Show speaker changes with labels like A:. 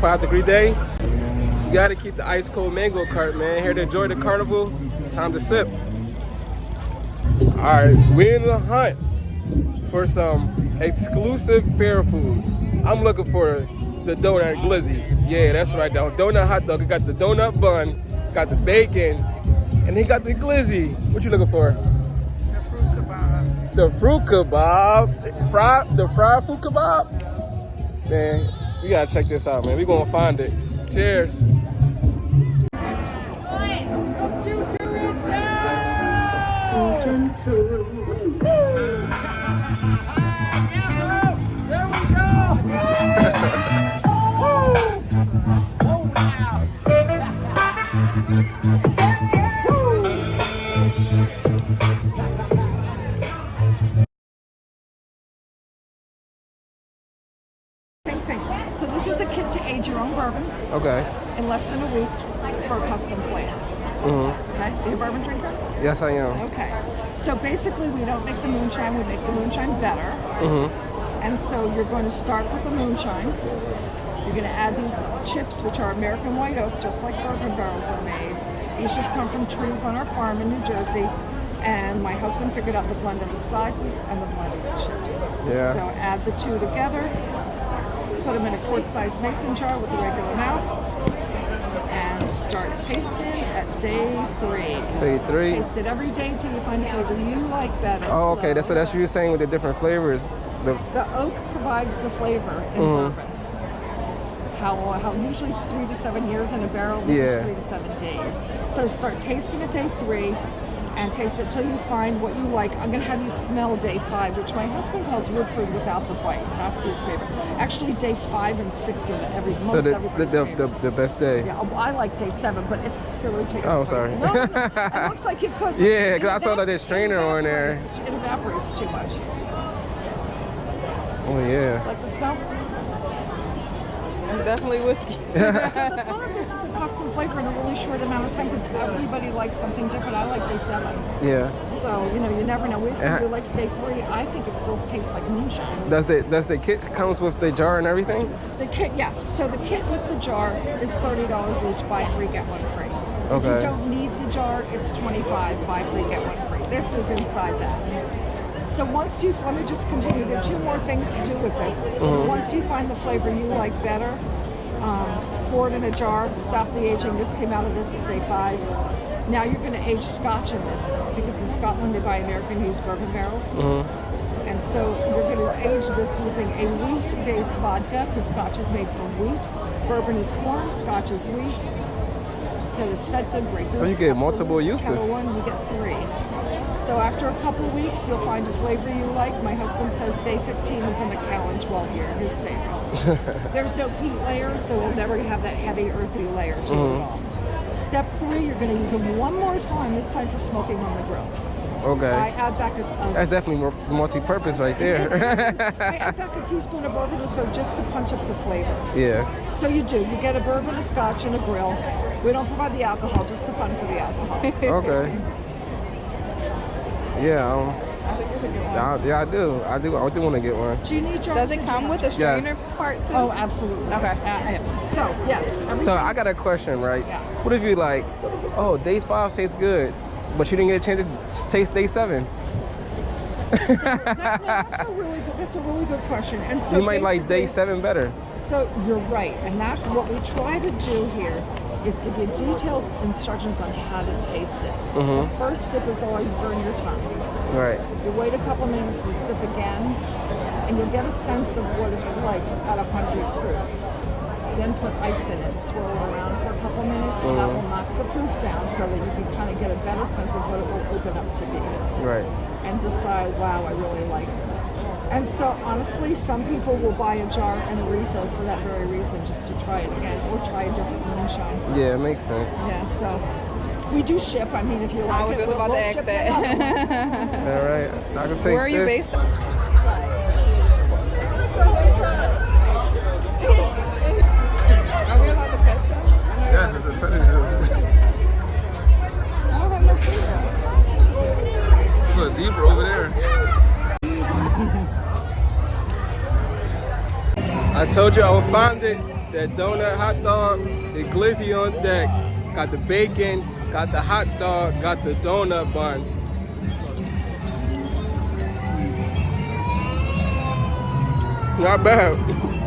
A: 25 degree day. You gotta keep the ice cold mango cart, man. Here to enjoy the carnival. Time to sip. All right, we in the hunt for some exclusive fair food. I'm looking for the donut glizzy. Yeah, that's right. The donut hot dog. Got the donut bun, got the bacon, and he got the glizzy. What you looking for?
B: The fruit kebab.
A: The fruit kebab. Fried the fried fruit kebab. Man, we gotta check this out, man. We gonna find it. Cheers.
B: Same So this is a kit to age your own bourbon
A: Okay.
B: in less than a week for a custom flavor.
A: Mm-hmm.
B: Okay? Are you a bourbon drinker?
A: Yes, I am.
B: Okay. So basically, we don't make the moonshine. We make the moonshine better.
A: Mm-hmm.
B: And so you're going to start with the moonshine. You're going to add these chips, which are American white oak, just like bourbon barrels are made. These just come from trees on our farm in New Jersey. And my husband figured out the blend of the sizes and the blend of the chips.
A: Yeah.
B: So add the two together. Put them in a quart-sized mason jar with a regular mouth. And start tasting at day three.
A: Say three.
B: Taste it every day until you find a flavor you like better.
A: Oh, okay. That's so that's what you're saying with the different flavors. The
B: The oak provides the flavor in
A: Mhm.
B: bourbon. How, how usually it's three to seven years in a barrel. This
A: Yeah.
B: is three to seven days. So start tasting at day three and taste it till you find what you like. I'm gonna have you smell day five, which my husband calls Woodford without the bite. That's his favorite. Actually, day five and six are the every most
A: so the the, the, the, best day.
B: yeah, I like day seven, but it's here. Let me take a
A: Oh, sorry.
B: No, it looks like it could.
A: Yeah, 'cause I saw that there's strainer on there.
B: It evaporates too much.
A: Oh yeah.
B: Like the smell?
C: It's definitely whiskey.
B: the this is a custom flavor in a really short amount of time because everybody likes something different. I like day seven.
A: Yeah.
B: So, you know, you never know. We have
A: Uh-huh.
B: somebody who likes day three. I think it still tastes like moonshine.
A: Does the does the kit comes with the jar and everything?
B: The kit, yeah. So the kit with the jar is $30 each. Buy three, get one free. Okay. If you don't need the jar, it's 25 Buy three, get one free. This is inside that. So once you, let me just continue. There are two more things to do with this.
A: Mm-hmm.
B: Once you find the flavor you like better, um, pour it in a jar, stop the aging. This came out of this at day five. Now you're going to age scotch in this because in Scotland they buy American used bourbon barrels.
A: Mm-hmm.
B: And so we're going to age this using a wheat-based vodka because scotch is made from wheat. Bourbon is corn, scotch is wheat. Kettle is fed good, Grey
A: So you get multiple uses.
B: One, you get three. So after a couple weeks, you'll find a flavor you like. My husband says day 15 is in the Macallan 12 year, his favorite. There's no peat layer, so we'll never have that heavy earthy layer to it
A: Mm-hmm.
B: all. Step three, you're going to use them one more time, this time for smoking on the grill.
A: Okay.
B: I add back a, a
A: That's definitely multi-purpose right there.
B: I add back a teaspoon of bourbon or so just to punch up the flavor.
A: yeah.
B: So you do. You get a bourbon, a scotch, and a grill. We don't provide the alcohol, just the fun for the alcohol.
A: Okay. Yeah. Um,
C: I think it's a good one.
A: I, yeah, I do. I do. I do want to get one.
B: do you need jars?
C: Does it come with
B: have
C: a
B: to-
A: Yes.
C: strainer part too?
B: Oh, absolutely.
C: Okay.
B: Uh. So yes.
A: So I got a question, right?
B: Yeah.
A: What if you like, oh, day five tastes good, but you didn't get a chance to taste day seven?
B: That- no, that's a really good. That's a really good question. And so
A: you might like day seven better.
B: So you're right, and that's what we try to do here is give you detailed instructions on how to taste it.
A: Mhm.
B: The first sip is always burn your tongue.
A: Right.
B: You wait a couple minutes and sip again, and you'll get a sense of what it's like at a 100 proof. Then put ice in it, swirl it around for a couple minutes, and that will knock the proof down so that you can kind of get a better sense of what it will open up to be
A: Right.
B: and decide, wow, I really like this. And so honestly, some people will buy a jar and a refill for that very reason, just to try it again or try a different moonshine.
A: Yeah, it makes sense.
B: Yeah, so we do ship. I mean, if you like
C: I was
B: it,
C: just
B: we'll,
C: about
B: we'll
C: to ask
B: ship you another
C: that.
A: All right. I can take
C: Where are you
A: this.
C: based?
A: I told you I would find it. that donut hot dog, the glizzy on deck. Got the bacon, got the hot dog, got the donut bun. Not bad.